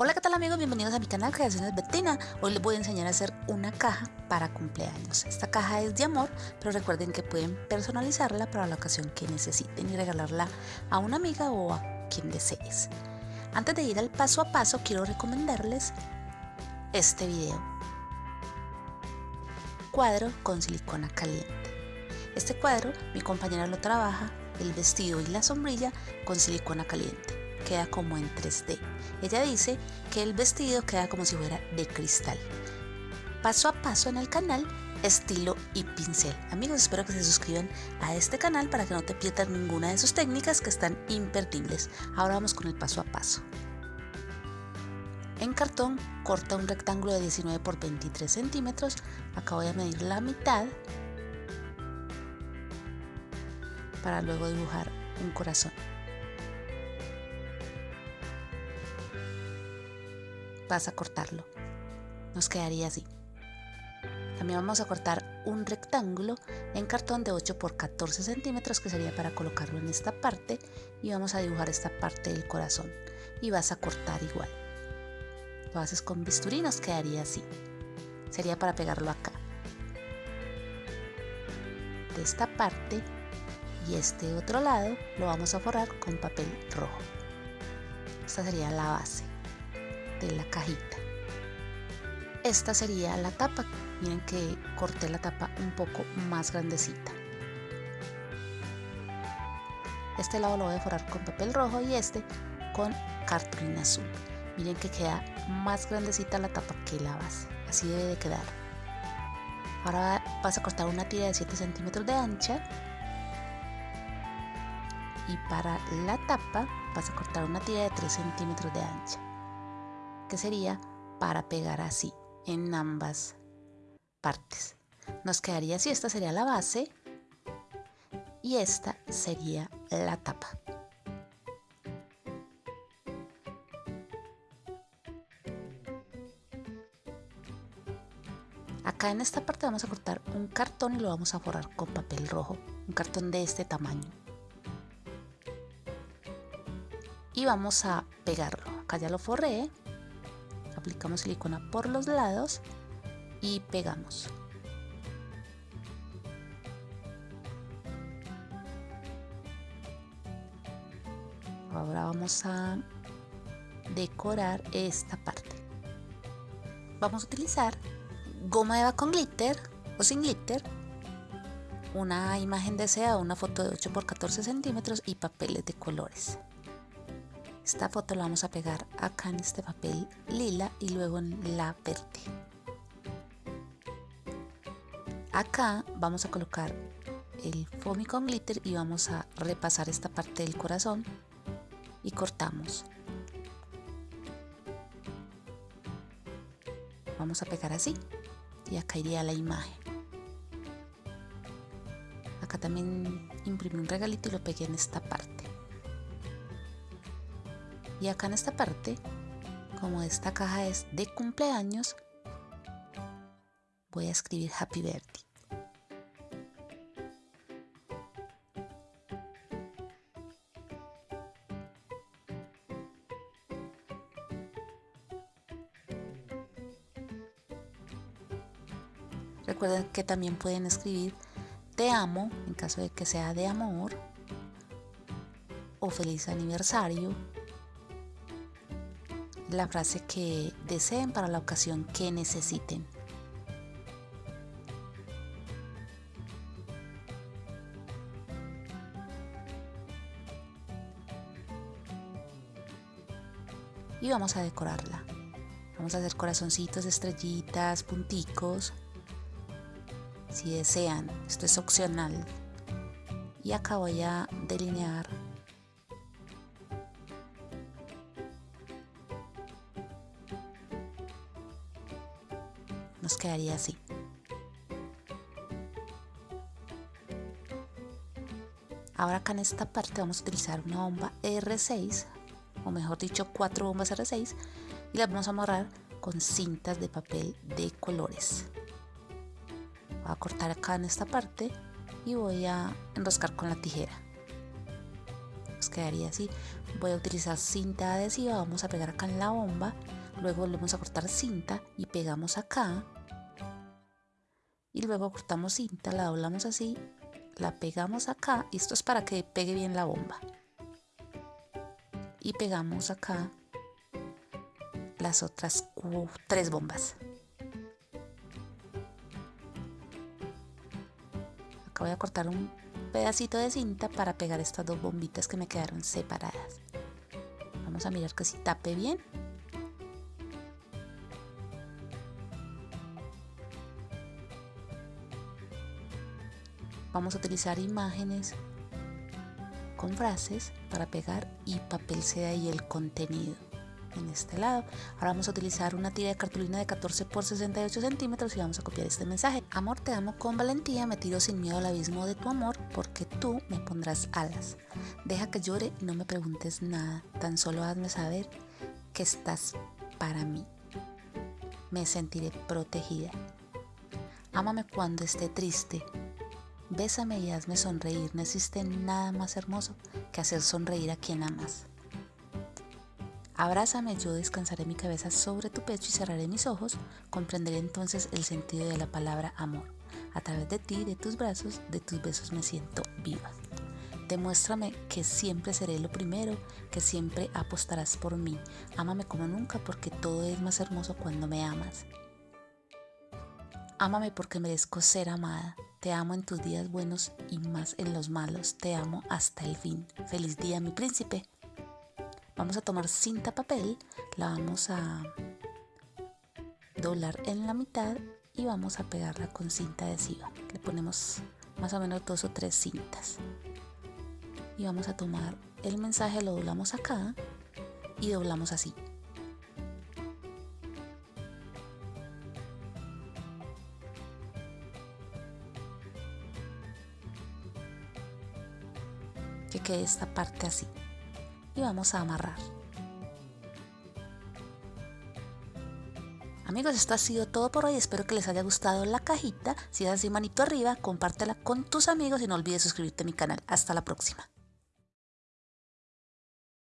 Hola qué tal amigos, bienvenidos a mi canal Creaciones Bettina. Hoy les voy a enseñar a hacer una caja para cumpleaños. Esta caja es de amor, pero recuerden que pueden personalizarla para la ocasión que necesiten y regalarla a una amiga o a quien desees. Antes de ir al paso a paso, quiero recomendarles este video. Cuadro con silicona caliente. Este cuadro mi compañera lo trabaja, el vestido y la sombrilla con silicona caliente queda como en 3D. Ella dice que el vestido queda como si fuera de cristal. Paso a paso en el canal, estilo y pincel. Amigos, espero que se suscriban a este canal para que no te pierdas ninguna de sus técnicas que están imperdibles. Ahora vamos con el paso a paso. En cartón corta un rectángulo de 19 por 23 centímetros. Acá voy a medir la mitad para luego dibujar un corazón. Vas a cortarlo. Nos quedaría así. También vamos a cortar un rectángulo en cartón de 8 por 14 centímetros que sería para colocarlo en esta parte y vamos a dibujar esta parte del corazón y vas a cortar igual. Lo haces con bisturí nos quedaría así. Sería para pegarlo acá. De esta parte y este otro lado lo vamos a forrar con papel rojo. Esta sería la base de la cajita. Esta sería la tapa. Miren que corté la tapa un poco más grandecita. Este lado lo voy a forrar con papel rojo y este con cartulina azul. Miren que queda más grandecita la tapa que la base. Así debe de quedar. Ahora vas a cortar una tira de 7 centímetros de ancha. Y para la tapa vas a cortar una tira de 3 centímetros de ancha que sería para pegar así en ambas partes. Nos quedaría así, esta sería la base y esta sería la tapa. Acá en esta parte vamos a cortar un cartón y lo vamos a forrar con papel rojo, un cartón de este tamaño. Y vamos a pegarlo. Acá ya lo forré, aplicamos silicona por los lados y pegamos. Ahora vamos a decorar esta parte. Vamos a utilizar goma eva con glitter o sin glitter, una imagen deseada, una foto de 8 x 14 centímetros y papeles de colores. Esta foto la vamos a pegar acá en este papel lila y luego en la verde. Acá vamos a colocar el foamy con glitter y vamos a repasar esta parte del corazón y cortamos. Vamos a pegar así y acá iría la imagen. Acá también imprimí un regalito y lo pegué en esta parte y acá en esta parte como esta caja es de cumpleaños voy a escribir happy birthday. Recuerden que también pueden escribir te amo en caso de que sea de amor o feliz aniversario la frase que deseen para la ocasión que necesiten. Y vamos a decorarla. Vamos a hacer corazoncitos, estrellitas, punticos. Si desean, esto es opcional. Y acá voy a delinear quedaría así. Ahora acá en esta parte vamos a utilizar una bomba R6, o mejor dicho cuatro bombas R6, y las vamos a amarrar con cintas de papel de colores. Voy a cortar acá en esta parte y voy a enroscar con la tijera. Nos quedaría así. Voy a utilizar cinta adhesiva, vamos a pegar acá en la bomba, luego volvemos a cortar cinta y pegamos acá. Y luego cortamos cinta, la doblamos así, la pegamos acá y esto es para que pegue bien la bomba. Y pegamos acá las otras tres bombas. Acá voy a cortar un pedacito de cinta para pegar estas dos bombitas que me quedaron separadas. Vamos a mirar que si tape bien. Vamos a utilizar imágenes con frases para pegar y papel seda y el contenido en este lado. Ahora vamos a utilizar una tira de cartulina de 14 por 68 centímetros y vamos a copiar este mensaje. Amor, te amo con valentía, me tiro sin miedo al abismo de tu amor porque tú me pondrás alas. Deja que llore y no me preguntes nada, tan solo hazme saber que estás para mí. Me sentiré protegida. Ámame cuando esté triste. Bésame y hazme sonreír. No existe nada más hermoso que hacer sonreír a quien amas. Abrázame, yo descansaré mi cabeza sobre tu pecho y cerraré mis ojos, comprenderé entonces el sentido de la palabra amor. A través de ti, de tus brazos, de tus besos me siento viva. Demuéstrame que siempre seré lo primero, que siempre apostarás por mí. Ámame como nunca porque todo es más hermoso cuando me amas. Ámame porque merezco ser amada. Te amo en tus días buenos y más en los malos. Te amo hasta el fin. Feliz día, mi príncipe. Vamos a tomar cinta papel, la vamos a doblar en la mitad y vamos a pegarla con cinta adhesiva. Le ponemos más o menos dos o tres cintas. Y vamos a tomar el mensaje, lo doblamos acá y doblamos así. Esta parte así y vamos a amarrar. Amigos, esto ha sido todo por hoy. Espero que les haya gustado la cajita. Si es así, manito arriba, compártela con tus amigos y no olvides suscribirte a mi canal. Hasta la próxima.